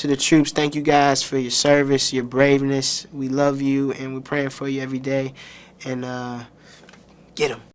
to the troops, thank you guys for your service, your braveness. We love you, and we're praying for you every day. And uh, get them.